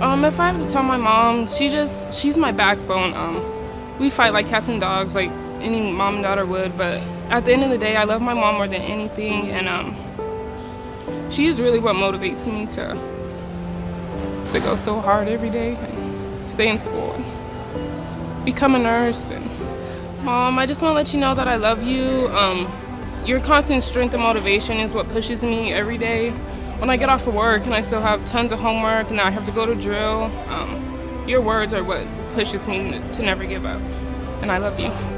Um, if I have to tell my mom, she just, she's my backbone. Um, we fight like cats and dogs, like any mom and daughter would, but at the end of the day, I love my mom more than anything, and um, she is really what motivates me to, to go so hard every day, and stay in school, and become a nurse, and Mom, I just want to let you know that I love you. Um, your constant strength and motivation is what pushes me every day. When I get off of work and I still have tons of homework and I have to go to drill, um, your words are what pushes me to never give up. And I love you.